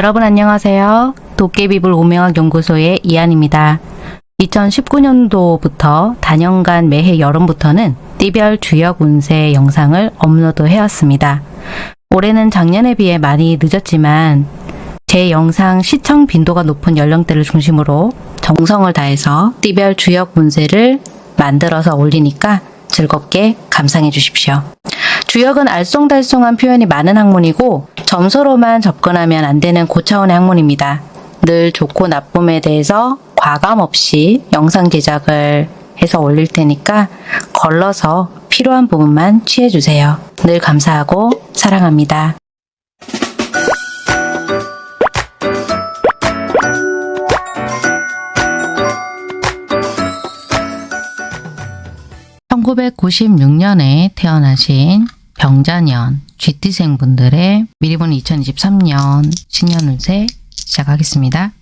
여러분 안녕하세요. 도깨비불 오명학 연구소의 이한입니다. 2019년도부터 단연간 매해 여름부터는 띠별 주역 운세 영상을 업로드 해왔습니다. 올해는 작년에 비해 많이 늦었지만 제 영상 시청 빈도가 높은 연령대를 중심으로 정성을 다해서 띠별 주역 운세를 만들어서 올리니까 즐겁게 감상해 주십시오. 주역은 알쏭달쏭한 표현이 많은 학문이고 점수로만 접근하면 안 되는 고차원의 학문입니다. 늘 좋고 나쁨에 대해서 과감 없이 영상 제작을 해서 올릴 테니까 걸러서 필요한 부분만 취해주세요. 늘 감사하고 사랑합니다. (1996년에) 태어나신 병자년 GT생분들의 미리 보는 2023년 신년 운세 시작하겠습니다.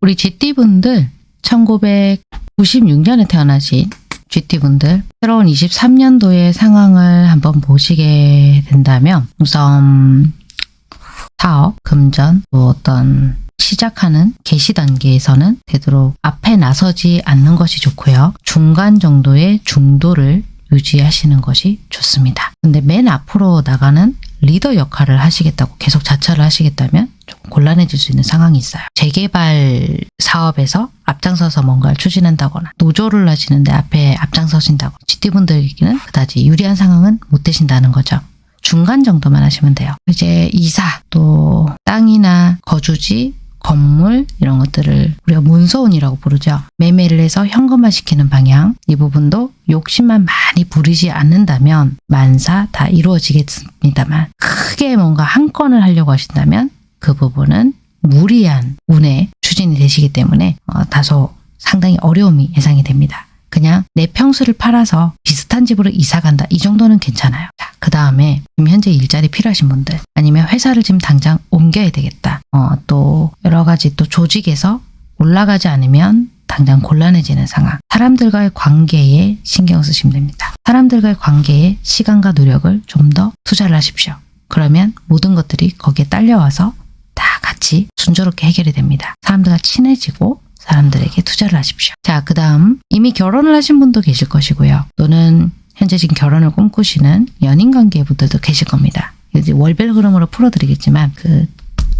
우리 GT분들 1996년에 태어나신 GT분들 새로운 23년도의 상황을 한번 보시게 된다면 우선 사업, 금전, 뭐 어떤 시작하는 개시 단계에서는 되도록 앞에 나서지 않는 것이 좋고요. 중간 정도의 중도를 유지하시는 것이 좋습니다. 근데 맨 앞으로 나가는 리더 역할을 하시겠다고 계속 자처를 하시겠다면 조금 곤란해질 수 있는 상황이 있어요. 재개발 사업에서 앞장서서 뭔가를 추진한다거나 노조를 하시는데 앞에 앞장서신다거나 GT분들에게는 그다지 유리한 상황은 못 되신다는 거죠. 중간 정도만 하시면 돼요. 이제 이사, 또 땅이나 거주지, 건물 이런 것들을 우리가 문서운이라고 부르죠. 매매를 해서 현금화 시키는 방향 이 부분도 욕심만 많이 부리지 않는다면 만사 다 이루어지겠습니다만 크게 뭔가 한 건을 하려고 하신다면 그 부분은 무리한 운에 추진이 되시기 때문에 어, 다소 상당히 어려움이 예상이 됩니다. 그냥 내 평수를 팔아서 비슷한 집으로 이사 간다. 이 정도는 괜찮아요. 자, 그 다음에 지금 현재 일자리 필요하신 분들 아니면 회사를 지금 당장 옮겨야 되겠다. 어, 또 여러 가지 또 조직에서 올라가지 않으면 당장 곤란해지는 상황. 사람들과의 관계에 신경 쓰시면 됩니다. 사람들과의 관계에 시간과 노력을 좀 더 투자를 하십시오. 그러면 모든 것들이 거기에 딸려와서 다 같이 순조롭게 해결이 됩니다. 사람들과 친해지고 사람들에게 투자를 하십시오. 자, 그 다음 이미 결혼을 하신 분도 계실 것이고요. 또는 현재 지금 결혼을 꿈꾸시는 연인관계 분들도 계실 겁니다. 이제 월별 흐름으로 풀어드리겠지만 그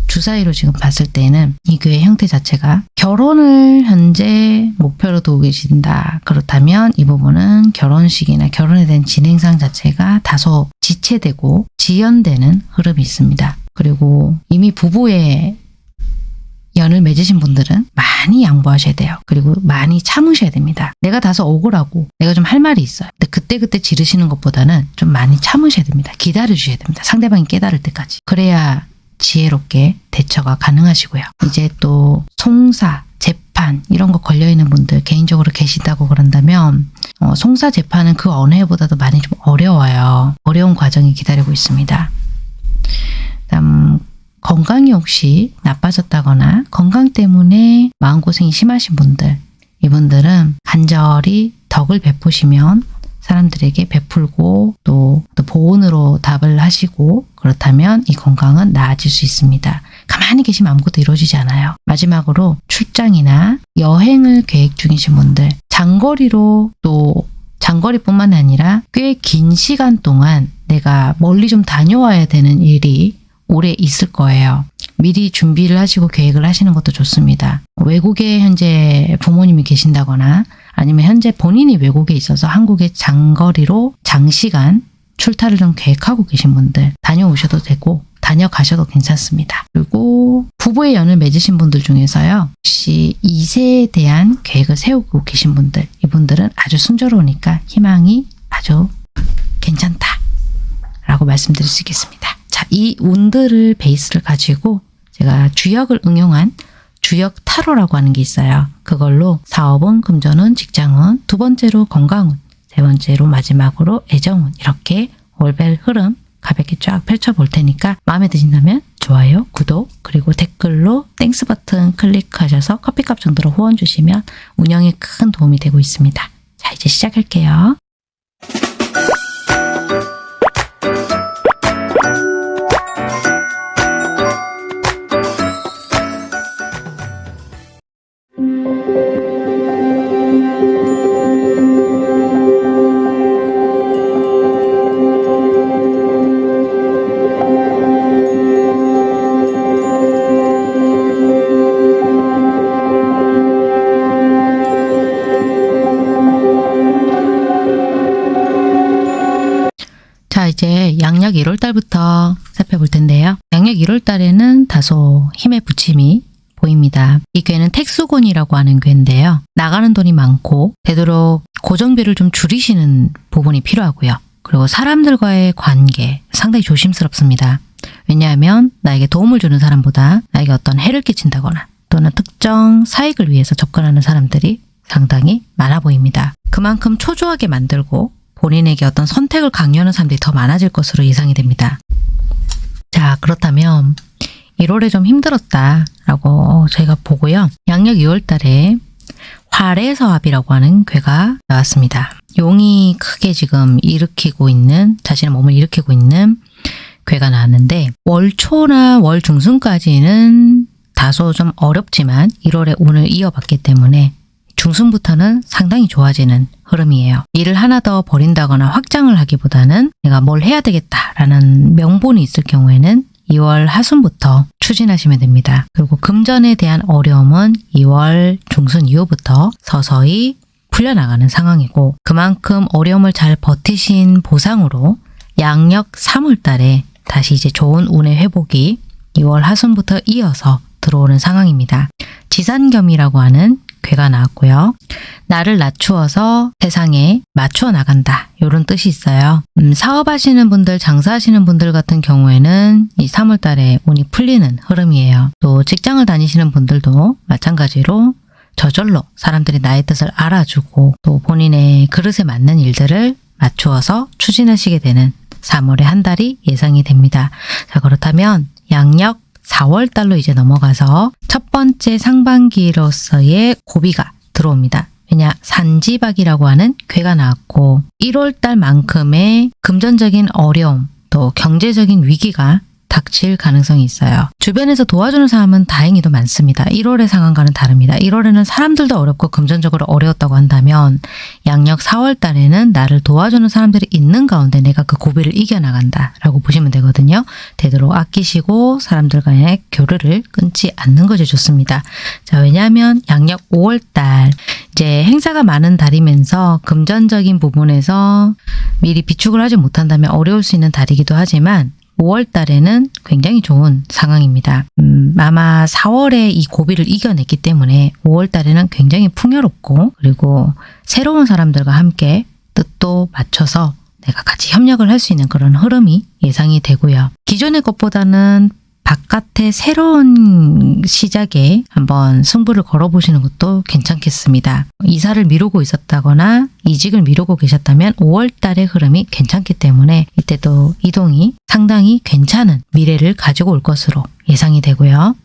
주사위로 지금 봤을 때는 이 교회 형태 자체가 결혼을 현재 목표로 두고 계신다. 그렇다면 이 부분은 결혼식이나 결혼에 대한 진행상 자체가 다소 지체되고 지연되는 흐름이 있습니다. 그리고 이미 부부의 연을 맺으신 분들은 많이 양보하셔야 돼요. 그리고 많이 참으셔야 됩니다. 내가 다소 억울하고 내가 좀 할 말이 있어요. 근데 그때그때 지르시는 것보다는 좀 많이 참으셔야 됩니다. 기다려주셔야 됩니다. 상대방이 깨달을 때까지. 그래야 지혜롭게 대처가 가능하시고요. 이제 또 송사, 재판 이런 거 걸려있는 분들 개인적으로 계시다고 그런다면 어, 송사 재판은 그 어느 해보다도 많이 좀 어려워요. 어려운 과정이 기다리고 있습니다. 다음 건강이 혹시 나빠졌다거나 건강 때문에 마음고생이 심하신 분들 이분들은 간절히 덕을 베푸시면 사람들에게 베풀고 또, 또 보온으로 답을 하시고 그렇다면 이 건강은 나아질 수 있습니다. 가만히 계시면 아무것도 이루어지지 않아요. 마지막으로 출장이나 여행을 계획 중이신 분들 장거리로 또 장거리뿐만 아니라 꽤 긴 시간 동안 내가 멀리 좀 다녀와야 되는 일이 오래 있을 거예요. 미리 준비를 하시고 계획을 하시는 것도 좋습니다. 외국에 현재 부모님이 계신다거나 아니면 현재 본인이 외국에 있어서 한국에 장거리로 장시간 출타를 좀 계획하고 계신 분들 다녀오셔도 되고 다녀가셔도 괜찮습니다. 그리고 부부의 연을 맺으신 분들 중에서요. 혹시 이세에 대한 계획을 세우고 계신 분들 이분들은 아주 순조로우니까 희망이 아주 괜찮다 라고 말씀드릴 수 있겠습니다. 자, 이 운들을 베이스를 가지고 제가 주역을 응용한 주역 타로라고 하는 게 있어요. 그걸로 사업은, 금전은, 직장은, 두 번째로 건강운, 세 번째로 마지막으로 애정운 이렇게 월별 흐름 가볍게 쫙 펼쳐볼 테니까 마음에 드신다면 좋아요, 구독, 그리고 댓글로 Thanks 버튼 클릭하셔서 커피값 정도로 후원 주시면 운영에 큰 도움이 되고 있습니다. 자, 이제 시작할게요. 이제 양력 1월 달부터 살펴볼 텐데요. 양력 1월 달에는 다소 힘의 부침이 보입니다. 이 괴는 택수곤이라고 하는 괴인데요. 나가는 돈이 많고 되도록 고정비를 좀 줄이시는 부분이 필요하고요. 그리고 사람들과의 관계 상당히 조심스럽습니다. 왜냐하면 나에게 도움을 주는 사람보다 나에게 어떤 해를 끼친다거나 또는 특정 사익을 위해서 접근하는 사람들이 상당히 많아 보입니다. 그만큼 초조하게 만들고 본인에게 어떤 선택을 강요하는 사람들이 더 많아질 것으로 예상이 됩니다. 자, 그렇다면 1월에 좀 힘들었다라고 저희가 보고요. 양력 2월 달에 활해서합이라고 하는 괴가 나왔습니다. 용이 크게 지금 일으키고 있는 자신의 몸을 일으키고 있는 괴가 나왔는데 월초나 월 중순까지는 다소 좀 어렵지만 1월에 운을 이어봤기 때문에 중순부터는 상당히 좋아지는 흐름이에요. 일을 하나 더 벌인다거나 확장을 하기보다는 내가 뭘 해야 되겠다라는 명분이 있을 경우에는 2월 하순부터 추진하시면 됩니다. 그리고 금전에 대한 어려움은 2월 중순 이후부터 서서히 풀려나가는 상황이고 그만큼 어려움을 잘 버티신 보상으로 양력 3월 달에 다시 이제 좋은 운의 회복이 2월 하순부터 이어서 들어오는 상황입니다. 지산겸이라고 하는 괴가 나왔고요. 나를 낮추어서 세상에 맞추어 나간다. 이런 뜻이 있어요. 음, 사업하시는 분들, 장사하시는 분들 같은 경우에는 이 3월 달에 운이 풀리는 흐름이에요. 또 직장을 다니시는 분들도 마찬가지로 저절로 사람들이 나의 뜻을 알아주고 또 본인의 그릇에 맞는 일들을 맞추어서 추진하시게 되는 3월의 한 달이 예상이 됩니다. 자, 그렇다면 양력 4월 달로 이제 넘어가서 첫 번째 상반기로서의 고비가 들어옵니다. 왜냐 산지박이라고 하는 괴가 나왔고 1월 달만큼의 금전적인 어려움 또 경제적인 위기가 닥칠 가능성이 있어요. 주변에서 도와주는 사람은 다행히도 많습니다. 1월의 상황과는 다릅니다. 1월에는 사람들도 어렵고 금전적으로 어려웠다고 한다면 양력 4월 달에는 나를 도와주는 사람들이 있는 가운데 내가 그 고비를 이겨나간다 라고 보시면 되거든요. 되도록 아끼시고 사람들과의 교류를 끊지 않는 것이 좋습니다. 자 왜냐하면 양력 5월 달 이제 행사가 많은 달이면서 금전적인 부분에서 미리 비축을 하지 못한다면 어려울 수 있는 달이기도 하지만 5월 달에는 굉장히 좋은 상황입니다. 음, 아마 4월에 이 고비를 이겨냈기 때문에 5월 달에는 굉장히 풍요롭고 그리고 새로운 사람들과 함께 뜻도 맞춰서 내가 같이 협력을 할 수 있는 그런 흐름이 예상이 되고요. 기존의 것보다는 바깥의 새로운 시작에 한번 승부를 걸어보시는 것도 괜찮겠습니다. 이사를 미루고 있었다거나 이직을 미루고 계셨다면 5월 달의 흐름이 괜찮기 때문에 이때도 이동이 상당히 괜찮은 미래를 가지고 올 것으로 예상이 되고요.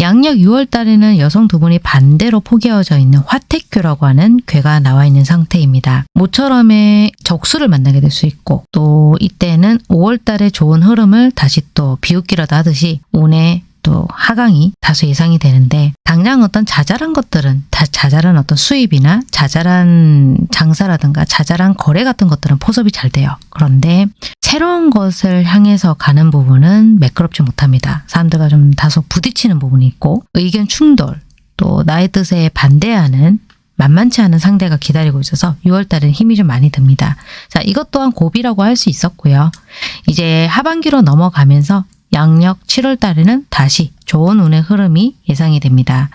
양력 6월 달에는 여성 두 분이 반대로 포개어져 있는 화택교라고 하는 괴가 나와 있는 상태입니다. 모처럼의 적수를 만나게 될 수 있고 또 이때는 5월 달에 좋은 흐름을 다시 또 비웃기라도 하듯이 운의 또 하강이 다소 예상이 되는데 당장 어떤 자잘한 것들은 다 자잘한 어떤 수입이나 자잘한 장사라든가 자잘한 거래 같은 것들은 포섭이 잘 돼요. 그런데 새로운 것을 향해서 가는 부분은 매끄럽지 못합니다. 사람들과 좀 다소 부딪히는 부분이 있고 의견 충돌 또 나의 뜻에 반대하는 만만치 않은 상대가 기다리고 있어서 6월 달엔 힘이 좀 많이 듭니다. 자, 이것 또한 고비라고 할 수 있었고요. 이제 하반기로 넘어가면서 양력 7월 달에는 다시 좋은 운의 흐름이 예상이 됩니다.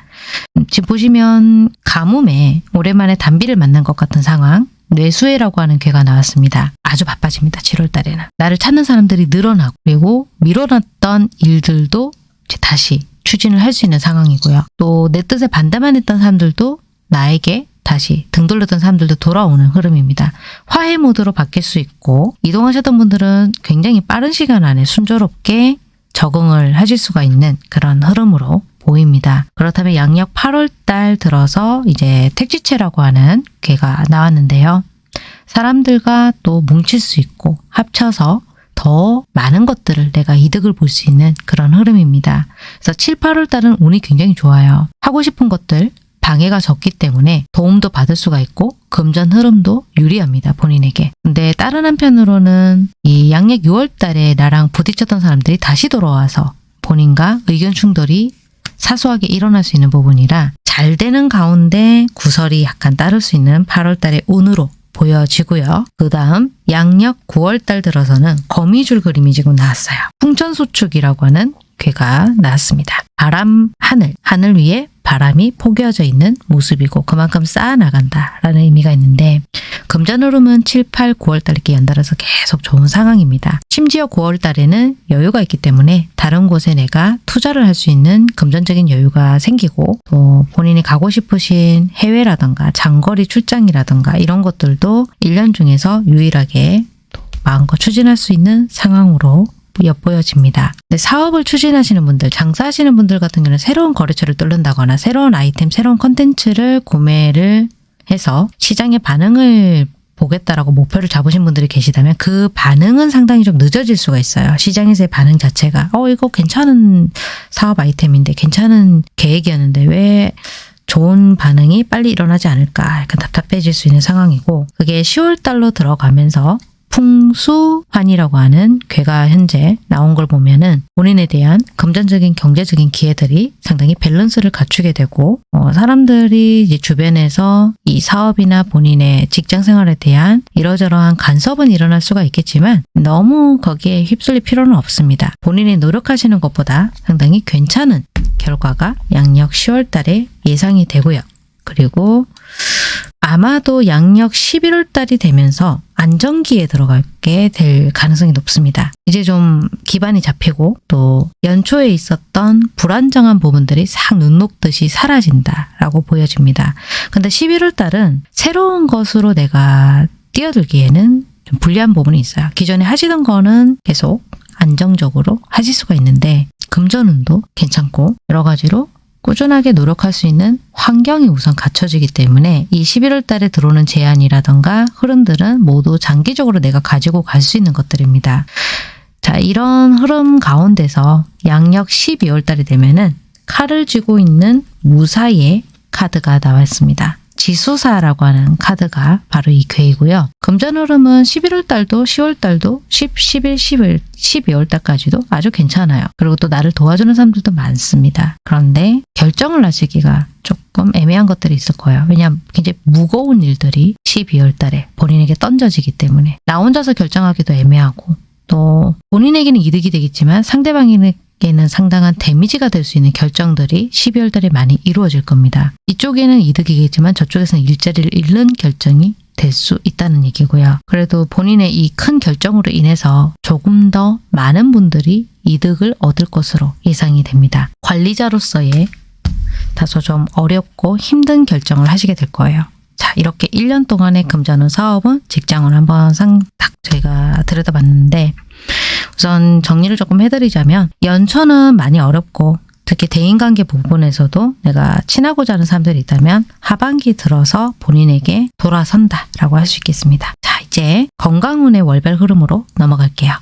음, 지금 보시면 가뭄에 오랜만에 단비를 만난 것 같은 상황 뇌수해라고 하는 괴가 나왔습니다. 아주 바빠집니다. 7월 달에는. 나를 찾는 사람들이 늘어나고 그리고 미뤄놨던 일들도 다시 추진을 할 수 있는 상황이고요. 또 내 뜻에 반대만 했던 사람들도 나에게 다시 등 돌렸던 사람들도 돌아오는 흐름입니다. 화해 모드로 바뀔 수 있고 이동하셨던 분들은 굉장히 빠른 시간 안에 순조롭게 적응을 하실 수가 있는 그런 흐름으로 보입니다. 그렇다면 양력 8월 달 들어서 이제 택지체라고 하는 괴가 나왔는데요. 사람들과 또 뭉칠 수 있고 합쳐서 더 많은 것들을 내가 이득을 볼 수 있는 그런 흐름입니다. 그래서 7, 8월 달은 운이 굉장히 좋아요. 하고 싶은 것들 방해가 적기 때문에 도움도 받을 수가 있고 금전 흐름도 유리합니다. 본인에게. 근데 다른 한편으로는 이 양력 6월 달에 나랑 부딪혔던 사람들이 다시 돌아와서 본인과 의견 충돌이 사소하게 일어날 수 있는 부분이라 잘 되는 가운데 구설이 약간 따를 수 있는 8월 달의 운으로 보여지고요. 그 다음 양력 9월 달 들어서는 거미줄 그림이 지금 나왔어요. 풍천소축이라고 하는 괴가 나왔습니다. 바람, 하늘, 하늘 위에 바람이 포개어져 있는 모습이고 그만큼 쌓아나간다라는 의미가 있는데 금전흐름은 7, 8, 9월 달 이렇게 연달아서 계속 좋은 상황입니다. 심지어 9월 달에는 여유가 있기 때문에 다른 곳에 내가 투자를 할 수 있는 금전적인 여유가 생기고 또 본인이 가고 싶으신 해외라던가 장거리 출장이라던가 이런 것들도 1년 중에서 유일하게 또 마음껏 추진할 수 있는 상황으로 엿보여집니다. 근데 사업을 추진하시는 분들, 장사하시는 분들 같은 경우는 새로운 거래처를 뚫는다거나 새로운 아이템, 새로운 컨텐츠를 구매를 해서 시장의 반응을 보겠다라고 목표를 잡으신 분들이 계시다면 그 반응은 상당히 좀 늦어질 수가 있어요. 시장에서의 반응 자체가 어 이거 괜찮은 사업 아이템인데 괜찮은 계획이었는데 왜 좋은 반응이 빨리 일어나지 않을까 약간 답답해질 수 있는 상황이고 그게 10월 달로 들어가면서 풍수환이라고 하는 괴가 현재 나온 걸 보면은 본인에 대한 금전적인 경제적인 기회들이 상당히 밸런스를 갖추게 되고 어, 사람들이 이제 주변에서 이 사업이나 본인의 직장 생활에 대한 이러저러한 간섭은 일어날 수가 있겠지만 너무 거기에 휩쓸릴 필요는 없습니다. 본인이 노력하시는 것보다 상당히 괜찮은 결과가 양력 10월 달에 예상이 되고요. 그리고 아마도 양력 11월 달이 되면서 안정기에 들어가게 될 가능성이 높습니다. 이제 좀 기반이 잡히고 또 연초에 있었던 불안정한 부분들이 싹 눈 녹듯이 사라진다라고 보여집니다. 근데 11월 달은 새로운 것으로 내가 뛰어들기에는 좀 불리한 부분이 있어요. 기존에 하시던 거는 계속 안정적으로 하실 수가 있는데 금전운도 괜찮고 여러 가지로 꾸준하게 노력할 수 있는 환경이 우선 갖춰지기 때문에 이 11월 달에 들어오는 제안이라던가 흐름들은 모두 장기적으로 내가 가지고 갈 수 있는 것들입니다. 자, 이런 흐름 가운데서 양력 12월 달이 되면은 칼을 쥐고 있는 무사의 카드가 나왔습니다. 지수사라고 하는 카드가 바로 이 괴이고요. 금전 흐름은 11월 달도 10월 달도 10, 11, 11, 12월 달까지도 아주 괜찮아요. 그리고 또 나를 도와주는 사람들도 많습니다. 그런데 결정을 하시기가 조금 애매한 것들이 있을 거예요. 왜냐하면 굉장히 무거운 일들이 12월 달에 본인에게 던져지기 때문에 나 혼자서 결정하기도 애매하고 또 본인에게는 이득이 되겠지만 상대방에게 는 상당한 데미지가 될 수 있는 결정들이 12월 달에 많이 이루어질 겁니다. 이쪽에는 이득이겠지만 저쪽에서는 일자리를 잃는 결정이 될 수 있다는 얘기고요. 그래도 본인의 이 큰 결정으로 인해서 조금 더 많은 분들이 이득을 얻을 것으로 예상이 됩니다. 관리자로서의 다소 좀 어렵고 힘든 결정을 하시게 될 거예요. 자, 이렇게 1년 동안의 금전운 사업은 직장을 한번 상딱 저희가 들여다봤는데 우선 정리를 조금 해드리자면 연초는 많이 어렵고 특히 대인관계 부분에서도 내가 친하고자 하는 사람들이 있다면 하반기 들어서 본인에게 돌아선다라고 할 수 있겠습니다. 자 이제 건강운의 월별 흐름으로 넘어갈게요.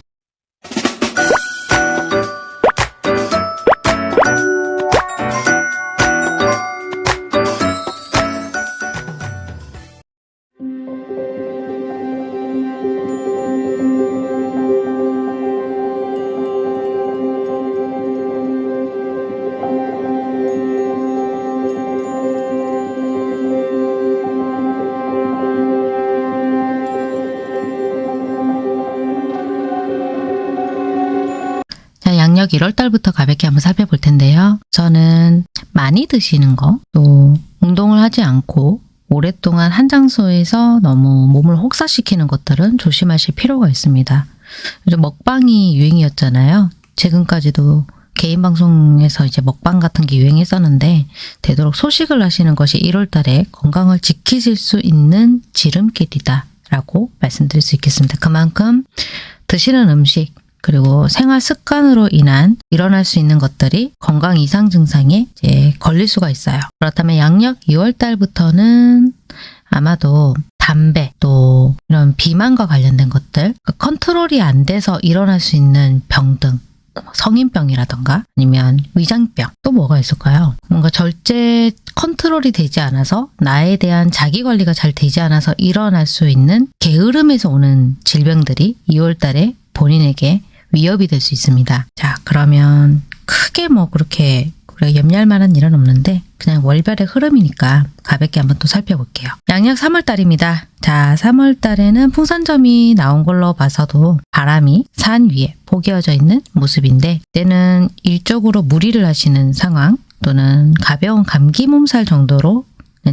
자, 양력 1월 달부터 가볍게 한번 살펴볼 텐데요. 저는 많이 드시는 거, 또 운동을 하지 않고 오랫동안 한 장소에서 너무 몸을 혹사시키는 것들은 조심하실 필요가 있습니다. 요즘 먹방이 유행이었잖아요. 최근까지도 개인 방송에서 이제 먹방 같은 게 유행했었는데 되도록 소식을 하시는 것이 1월 달에 건강을 지키실 수 있는 지름길이다 라고 말씀드릴 수 있겠습니다. 그만큼 드시는 음식 그리고 생활 습관으로 인한 일어날 수 있는 것들이 건강 이상 증상에 이제 걸릴 수가 있어요. 그렇다면 양력 2월 달부터는 아마도 담배 또 이런 비만과 관련된 것들 그 컨트롤이 안 돼서 일어날 수 있는 병 등 성인병이라던가 아니면 위장병 또 뭐가 있을까요? 뭔가 절제 컨트롤이 되지 않아서 나에 대한 자기 관리가 잘 되지 않아서 일어날 수 있는 게으름에서 오는 질병들이 2월 달에 본인에게 위협이 될 수 있습니다. 자, 그러면 크게 뭐 그렇게 우리가 염려할 만한 일은 없는데 그냥 월별의 흐름이니까 가볍게 한번 또 살펴볼게요. 양력 3월달입니다. 자, 3월달에는 풍산점이 나온 걸로 봐서도 바람이 산 위에 포개어져 있는 모습인데 때는 일적으로 무리를 하시는 상황 또는 가벼운 감기 몸살 정도로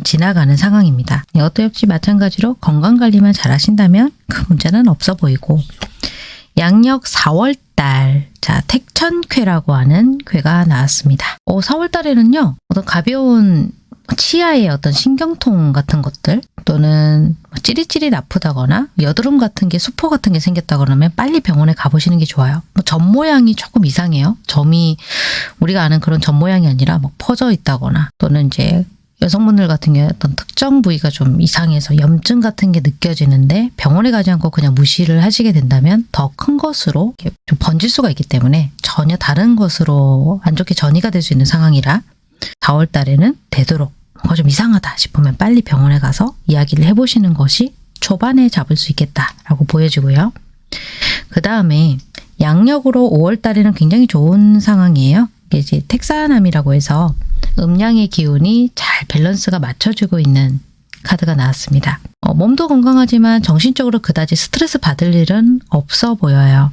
지나가는 상황입니다. 이것도 역시 마찬가지로 건강관리만 잘 하신다면 큰 문제는 없어 보이고 양력 4월달 자 택천쾌라고 하는 괴가 나왔습니다. 어, 4월달에는요 어떤 가벼운 치아의 어떤 신경통 같은 것들 또는 뭐 찌릿찌릿 아프다거나 여드름 같은 게 수포 같은 게 생겼다 그러면 빨리 병원에 가보시는 게 좋아요. 뭐점 모양이 조금 이상해요. 점이 우리가 아는 그런 점 모양이 아니라 뭐 퍼져 있다거나 또는 이제 여성분들 같은 경우에 어떤 특정 부위가 좀 이상해서 염증 같은 게 느껴지는데 병원에 가지 않고 그냥 무시를 하시게 된다면 더 큰 것으로 좀 번질 수가 있기 때문에 전혀 다른 것으로 안 좋게 전이가 될 수 있는 상황이라 4월 달에는 되도록 뭔가 좀 이상하다 싶으면 빨리 병원에 가서 이야기를 해보시는 것이 초반에 잡을 수 있겠다라고 보여지고요. 그 다음에 양력으로 5월 달에는 굉장히 좋은 상황이에요. 이게 이제 택사남이라고 해서 음양의 기운이 잘 밸런스가 맞춰지고 있는 카드가 나왔습니다. 어, 몸도 건강하지만 정신적으로 그다지 스트레스 받을 일은 없어 보여요.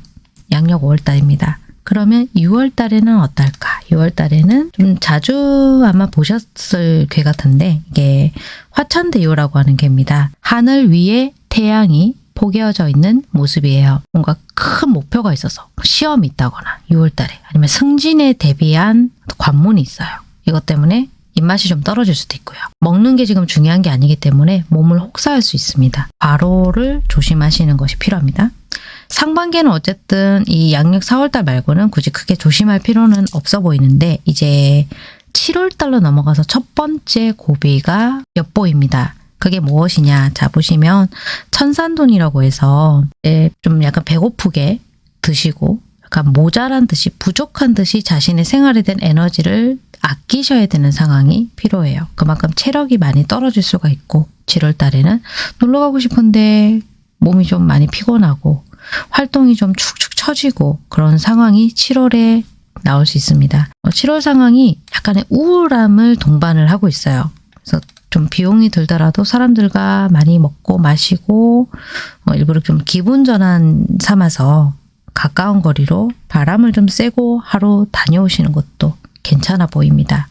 양력 5월 달입니다. 그러면 6월 달에는 어떨까? 6월 달에는 좀 자주 아마 보셨을 괴 같은데 이게 화천대유라고 하는 괴입니다. 하늘 위에 태양이 포개어져 있는 모습이에요. 뭔가 큰 목표가 있어서 시험이 있다거나 6월 달에 아니면 승진에 대비한 관문이 있어요. 이것 때문에 입맛이 좀 떨어질 수도 있고요. 먹는 게 지금 중요한 게 아니기 때문에 몸을 혹사할 수 있습니다. 과로를 조심하시는 것이 필요합니다. 상반기에는 어쨌든 이 양력 4월달 말고는 굳이 크게 조심할 필요는 없어 보이는데 이제 7월달로 넘어가서 첫 번째 고비가 엿보입니다. 그게 무엇이냐? 자 보시면 천산돈이라고 해서 예, 좀 약간 배고프게 드시고 약간 모자란 듯이 부족한 듯이 자신의 생활에 대한 에너지를 아끼셔야 되는 상황이 필요해요. 그만큼 체력이 많이 떨어질 수가 있고 7월 달에는 놀러 가고 싶은데 몸이 좀 많이 피곤하고 활동이 좀 축축 처지고 그런 상황이 7월에 나올 수 있습니다. 7월 상황이 약간의 우울함을 동반을 하고 있어요. 그래서 좀 비용이 들더라도 사람들과 많이 먹고 마시고 어, 일부러 좀 기분 전환 삼아서 가까운 거리로 바람을 좀 쐬고 하루 다녀오시는 것도 괜찮아 보입니다.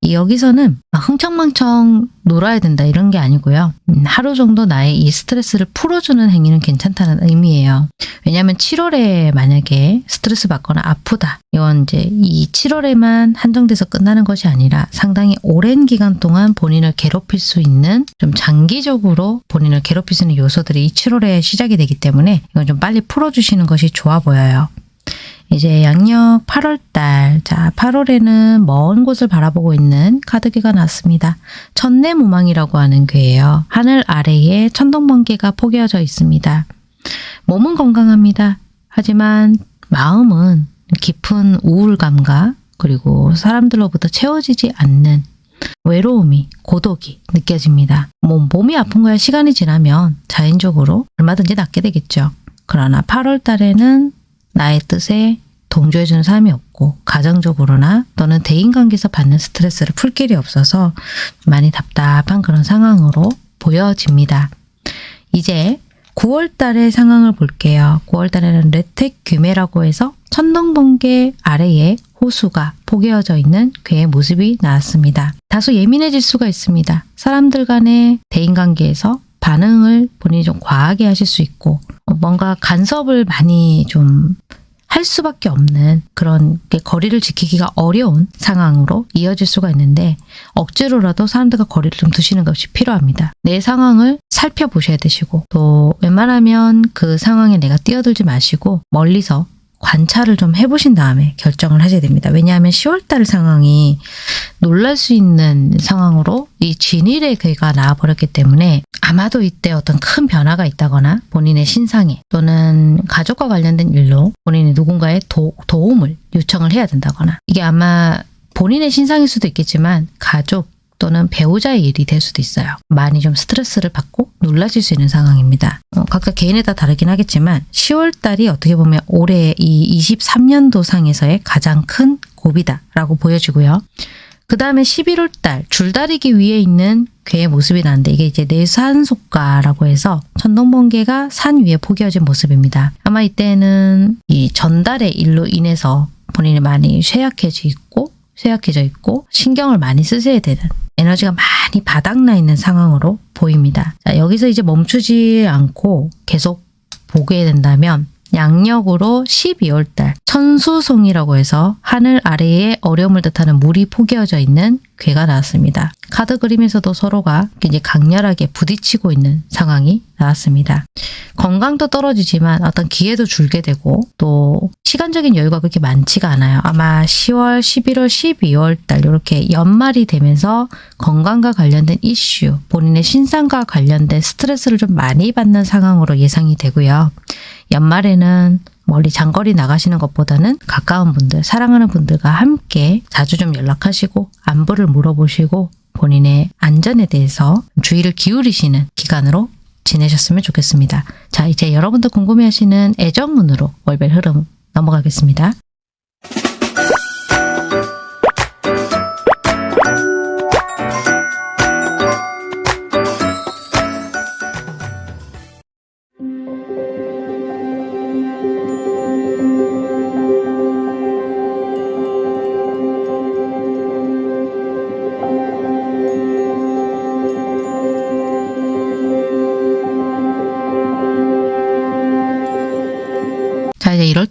이 여기서는 막 흥청망청 놀아야 된다 이런 게 아니고요. 음, 하루 정도 나의 이 스트레스를 풀어주는 행위는 괜찮다는 의미예요. 왜냐하면 7월에 만약에 스트레스 받거나 아프다. 이건 이제 이 7월에만 한정돼서 끝나는 것이 아니라 상당히 오랜 기간 동안 본인을 괴롭힐 수 있는 좀 장기적으로 본인을 괴롭힐 수 있는 요소들이 이 7월에 시작이 되기 때문에 이건 좀 빨리 풀어주시는 것이 좋아 보여요. 이제 양력 8월달, 자 8월에는 먼 곳을 바라보고 있는 카드기가 나왔습니다. 천내무망이라고 하는 괴예요. 하늘 아래에 천둥번개가 포개어져 있습니다. 몸은 건강합니다. 하지만 마음은 깊은 우울감과 그리고 사람들로부터 채워지지 않는 외로움이, 고독이 느껴집니다. 몸, 몸이 아픈 거야 시간이 지나면 자연적으로 얼마든지 낫게 되겠죠. 그러나 8월 달에는 나의 뜻에 동조해주는 사람이 없고 가정적으로나 또는 대인관계에서 받는 스트레스를 풀 길이 없어서 많이 답답한 그런 상황으로 보여집니다. 이제 9월 달의 상황을 볼게요. 9월 달에는 레텍 규메라고 해서 천둥번개 아래에 호수가 포개어져 있는 괴의 모습이 나왔습니다. 다소 예민해질 수가 있습니다. 사람들 간의 대인관계에서 반응을 본인이 좀 과하게 하실 수 있고 어, 뭔가 간섭을 많이 좀 할 수밖에 없는 그런 게 거리를 지키기가 어려운 상황으로 이어질 수가 있는데 억지로라도 사람들과 거리를 좀 두시는 것이 필요합니다. 내 상황을 살펴보셔야 되시고 또 웬만하면 그 상황에 내가 뛰어들지 마시고 멀리서 관찰을 좀 해보신 다음에 결정을 하셔야 됩니다. 왜냐하면 10월달 상황이 놀랄 수 있는 상황으로 이 진일의 괴가 나와버렸기 때문에 아마도 이때 어떤 큰 변화가 있다거나 본인의 신상에 또는 가족과 관련된 일로 본인이 누군가의 도, 도움을 요청을 해야 된다거나 이게 아마 본인의 신상일 수도 있겠지만 가족 또는 배우자의 일이 될 수도 있어요. 많이 좀 스트레스를 받고 놀라실 수 있는 상황입니다. 어, 각자 개인에 따라 다르긴 하겠지만 10월 달이 어떻게 보면 올해 이 23년도 상에서의 가장 큰 고비다라고 보여지고요. 그 다음에 11월 달 줄다리기 위에 있는 괴의 모습이 나는데 이게 이제 내산속가라고 해서 천둥번개가 산 위에 포개어진 모습입니다. 아마 이때는 이 전달의 일로 인해서 본인이 많이 쇠약해져 있고 쇠약해져 있고 신경을 많이 쓰셔야 되는 에너지가 많이 바닥나 있는 상황으로 보입니다. 자, 여기서 이제 멈추지 않고 계속 보게 된다면 양력으로 12월 달 천수송이라고 해서 하늘 아래에 어려움을 뜻하는 물이 포개어져 있는 괴가 나왔습니다. 카드 그림에서도 서로가 이제 강렬하게 부딪히고 있는 상황이 나왔습니다. 건강도 떨어지지만 어떤 기회도 줄게 되고 또 시간적인 여유가 그렇게 많지가 않아요. 아마 10월, 11월, 12월 달 이렇게 연말이 되면서 건강과 관련된 이슈, 본인의 신상과 관련된 스트레스를 좀 많이 받는 상황으로 예상이 되고요. 연말에는 멀리 장거리 나가시는 것보다는 가까운 분들, 사랑하는 분들과 함께 자주 좀 연락하시고 안부를 물어보시고 본인의 안전에 대해서 주의를 기울이시는 기간으로 지내셨으면 좋겠습니다. 자, 이제 여러분들 궁금해하시는 애정문으로 월별 흐름 넘어가겠습니다.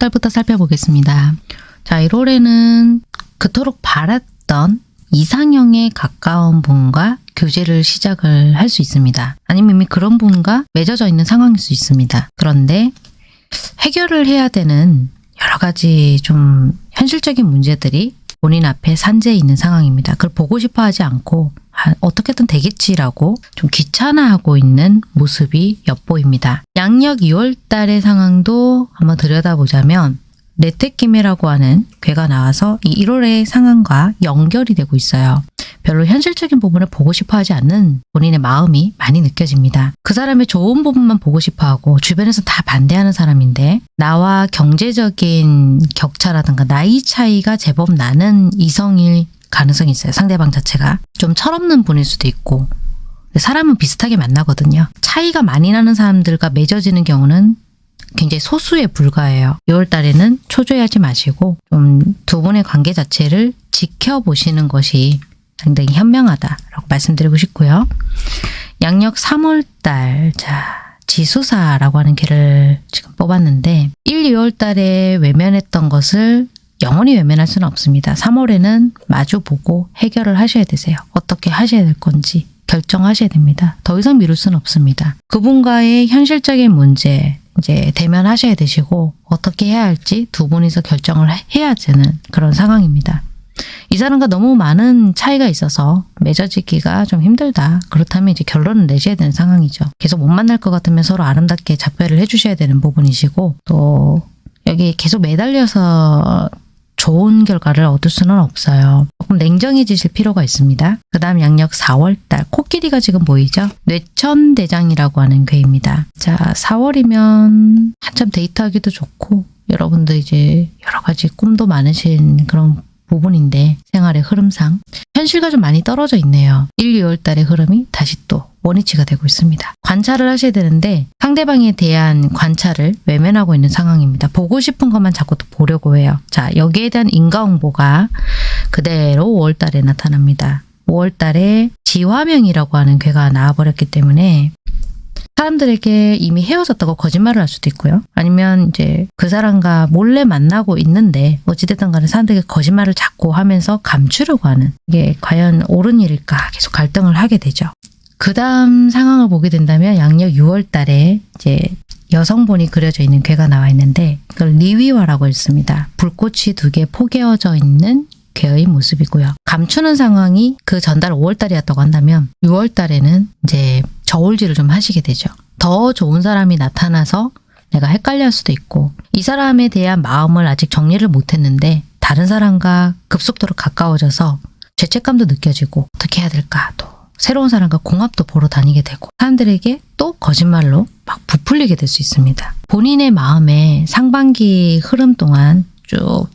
1월 달부터 살펴보겠습니다. 자, 1월에는 그토록 바랐던 이상형에 가까운 분과 교제를 시작을 할 수 있습니다. 아니면 이미 그런 분과 맺어져 있는 상황일 수 있습니다. 그런데 해결을 해야 되는 여러 가지 좀 현실적인 문제들이 본인 앞에 산재해 있는 상황입니다. 그걸 보고 싶어 하지 않고 아, 어떻게든 되겠지라고 좀 귀찮아하고 있는 모습이 엿보입니다. 양력 2월 달의 상황도 한번 들여다보자면 레테키메라고 하는 괴가 나와서 이 1월의 상황과 연결이 되고 있어요. 별로 현실적인 부분을 보고 싶어 하지 않는 본인의 마음이 많이 느껴집니다. 그 사람의 좋은 부분만 보고 싶어 하고 주변에서 다 반대하는 사람인데 나와 경제적인 격차라든가 나이 차이가 제법 나는 이성일 가능성이 있어요. 상대방 자체가. 좀 철없는 분일 수도 있고 사람은 비슷하게 만나거든요. 차이가 많이 나는 사람들과 맺어지는 경우는 굉장히 소수에 불과해요. 6월 달에는 초조해하지 마시고 좀 두 분의 관계 자체를 지켜보시는 것이 상당히 현명하다라고 말씀드리고 싶고요. 양력 3월 달, 자, 지수사라고 하는 개를 지금 뽑았는데 1, 2월 달에 외면했던 것을 영원히 외면할 수는 없습니다. 3월에는 마주보고 해결을 하셔야 되세요. 어떻게 하셔야 될 건지 결정하셔야 됩니다. 더 이상 미룰 수는 없습니다. 그분과의 현실적인 문제 이제 대면하셔야 되시고 어떻게 해야 할지 두 분이서 결정을 해야 되는 그런 상황입니다. 이 사람과 너무 많은 차이가 있어서 맺어지기가 좀 힘들다. 그렇다면 이제 결론을 내셔야 되는 상황이죠. 계속 못 만날 것 같으면 서로 아름답게 작별을 해주셔야 되는 부분이시고 또 여기 계속 매달려서 좋은 결과를 얻을 수는 없어요. 조금 냉정해지실 필요가 있습니다. 그 다음 양력 4월달 코끼리가 지금 보이죠? 뇌천대장이라고 하는 괴입니다. 자 4월이면 한참 데이트하기도 좋고 여러분들 이제 여러 가지 꿈도 많으신 그런 부분인데 생활의 흐름상 현실과 좀 많이 떨어져 있네요. 1, 2월 달의 흐름이 다시 또 원위치가 되고 있습니다. 관찰을 하셔야 되는데 상대방에 대한 관찰을 외면하고 있는 상황입니다. 보고 싶은 것만 자꾸 또 보려고 해요. 자 여기에 대한 인과응보가 그대로 5월 달에 나타납니다. 5월 달에 지화명이라고 하는 괴가 나와버렸기 때문에 사람들에게 이미 헤어졌다고 거짓말을 할 수도 있고요. 아니면 이제 그 사람과 몰래 만나고 있는데 어찌됐든 간에 사람들에게 거짓말을 자꾸 하면서 감추려고 하는 이게 과연 옳은 일일까 계속 갈등을 하게 되죠. 그 다음 상황을 보게 된다면 양력 6월 달에 이제 여성본이 그려져 있는 괴가 나와 있는데 그걸 리위화라고 했습니다. 불꽃이 두 개 포개어져 있는 괴의 모습이고요. 감추는 상황이 그 전달 5월 달이었다고 한다면 6월 달에는 이제 저울질을 좀 하시게 되죠. 더 좋은 사람이 나타나서 내가 헷갈려 할 수도 있고 이 사람에 대한 마음을 아직 정리를 못했는데 다른 사람과 급속도로 가까워져서 죄책감도 느껴지고 어떻게 해야 될까 또 새로운 사람과 공합도 보러 다니게 되고 사람들에게 또 거짓말로 막 부풀리게 될 수 있습니다. 본인의 마음에 상반기 흐름 동안 쭉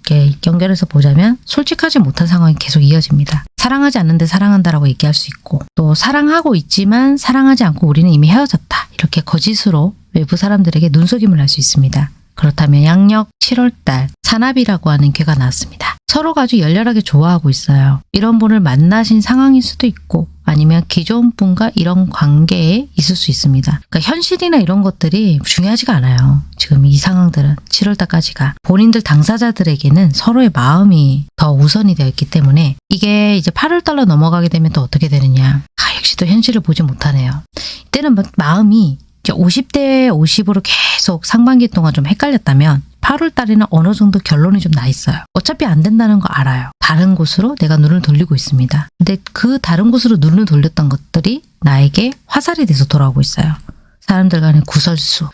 연결해서 보자면 솔직하지 못한 상황이 계속 이어집니다. 사랑하지 않는데 사랑한다라고 얘기할 수 있고 또 사랑하고 있지만 사랑하지 않고 우리는 이미 헤어졌다. 이렇게 거짓으로 외부 사람들에게 눈속임을 할 수 있습니다. 그렇다면 양력 7월달 산압이라고 하는 괴가 나왔습니다. 서로가 아주 열렬하게 좋아하고 있어요. 이런 분을 만나신 상황일 수도 있고 아니면 기존 분과 이런 관계에 있을 수 있습니다. 그러니까 현실이나 이런 것들이 중요하지가 않아요. 지금 이 상황들은 7월달까지가 본인들 당사자들에게는 서로의 마음이 더 우선이 되어 있기 때문에 이게 이제 8월달로 넘어가게 되면 또 어떻게 되느냐. 아, 역시 또 현실을 보지 못하네요. 이때는 막 마음이 이제 50대 50으로 계속 상반기 동안 좀 헷갈렸다면 8월 달에는 어느 정도 결론이 좀 나 있어요. 어차피 안 된다는 거 알아요. 다른 곳으로 내가 눈을 돌리고 있습니다. 근데 그 다른 곳으로 눈을 돌렸던 것들이 나에게 화살이 돼서 돌아오고 있어요. 사람들 간의 구설수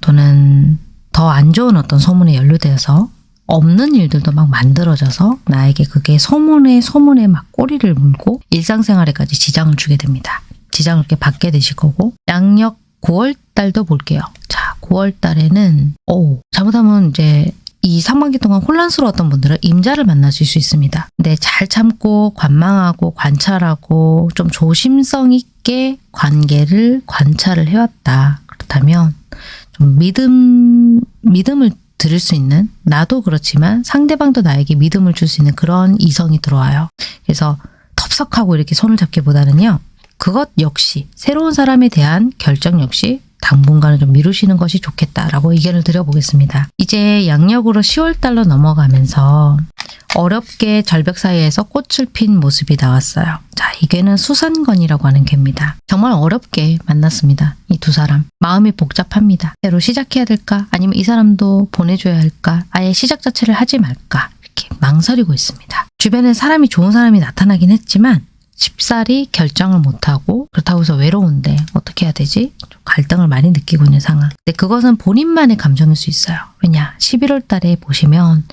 또는 더 안 좋은 어떤 소문에 연루되어서 없는 일들도 막 만들어져서 나에게 그게 소문에 소문에 막 꼬리를 물고 일상생활에까지 지장을 주게 됩니다. 지장을 이렇게 받게 되실 거고 양력 9월 달도 볼게요. 자, 9월 달에는 오, 잘못하면 이제 이 상반기 동안 혼란스러웠던 분들은 임자를 만나실 수 있습니다. 근데 잘 참고 관망하고 관찰하고 좀 조심성 있게 관계를 관찰을 해왔다. 그렇다면 좀 믿음 믿음을 드릴 수 있는 나도 그렇지만 상대방도 나에게 믿음을 줄 수 있는 그런 이성이 들어와요. 그래서 텁석하고 이렇게 손을 잡기보다는요. 그것 역시 새로운 사람에 대한 결정 역시 당분간은 좀 미루시는 것이 좋겠다라고 의견을 드려보겠습니다. 이제 양력으로 10월 달로 넘어가면서 어렵게 절벽 사이에서 꽃을 핀 모습이 나왔어요. 자, 이 괴는 수산건이라고 하는 괴입니다. 정말 어렵게 만났습니다. 이 두 사람. 마음이 복잡합니다. 새로 시작해야 될까? 아니면 이 사람도 보내줘야 할까? 아예 시작 자체를 하지 말까? 이렇게 망설이고 있습니다. 주변에 사람이 좋은 사람이 나타나긴 했지만 쉽사리 결정을 못하고 그렇다고 해서 외로운데 어떻게 해야 되지? 좀 갈등을 많이 느끼고 있는 상황. 근데 그것은 본인만의 감정일 수 있어요. 왜냐? 11월 달에 보시면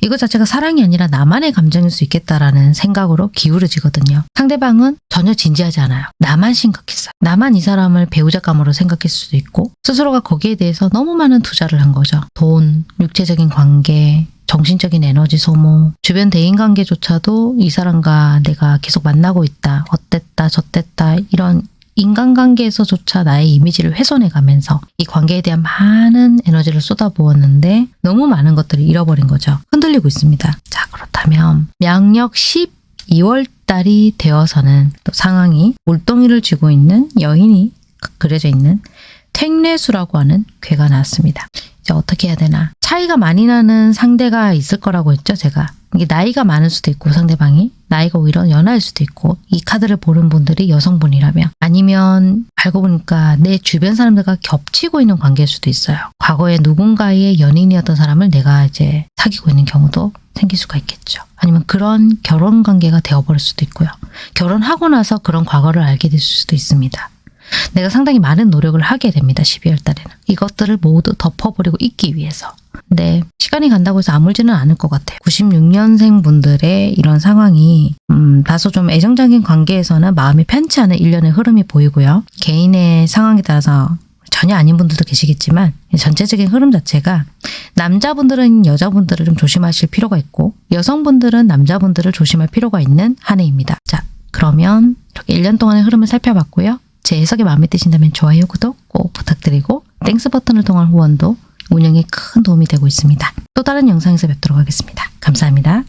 이것 자체가 사랑이 아니라 나만의 감정일 수 있겠다라는 생각으로 기울어지거든요. 상대방은 전혀 진지하지 않아요. 나만 심각했어요. 나만 이 사람을 배우자감으로 생각했을 수도 있고 스스로가 거기에 대해서 너무 많은 투자를 한 거죠. 돈, 육체적인 관계, 정신적인 에너지 소모, 주변 대인관계조차도 이 사람과 내가 계속 만나고 있다, 어땠다, 저땠다 이런 인간관계에서조차 나의 이미지를 훼손해 가면서 이 관계에 대한 많은 에너지를 쏟아부었는데 너무 많은 것들을 잃어버린 거죠. 흔들리고 있습니다. 자 그렇다면 양력 12월 달이 되어서는 또 상황이 물동이를 쥐고 있는 여인이 그려져 있는 택례수라고 하는 괴가 나왔습니다. 이제 어떻게 해야 되나? 차이가 많이 나는 상대가 있을 거라고 했죠, 제가. 이게 나이가 많을 수도 있고 상대방이 나이가 오히려 연하일 수도 있고 이 카드를 보는 분들이 여성분이라면 아니면 알고 보니까 내 주변 사람들과 겹치고 있는 관계일 수도 있어요. 과거에 누군가의 연인이었던 사람을 내가 이제 사귀고 있는 경우도 생길 수가 있겠죠. 아니면 그런 결혼 관계가 되어버릴 수도 있고요. 결혼하고 나서 그런 과거를 알게 될 수도 있습니다. 내가 상당히 많은 노력을 하게 됩니다. 12월 달에는. 이것들을 모두 덮어버리고 있기 위해서. 근데 시간이 간다고 해서 아물지는 않을 것 같아요. 96년생 분들의 이런 상황이 음, 다소 좀 애정적인 관계에서는 마음이 편치 않은 일련의 흐름이 보이고요. 개인의 상황에 따라서 전혀 아닌 분들도 계시겠지만 전체적인 흐름 자체가 남자분들은 여자분들을 좀 조심하실 필요가 있고 여성분들은 남자분들을 조심할 필요가 있는 한 해입니다. 자 그러면 이렇게 1년 동안의 흐름을 살펴봤고요. 제 해석이 마음에 드신다면 좋아요, 구독 꼭 부탁드리고 Thanks 버튼을 통한 후원도 운영에 큰 도움이 되고 있습니다. 또 다른 영상에서 뵙도록 하겠습니다. 감사합니다.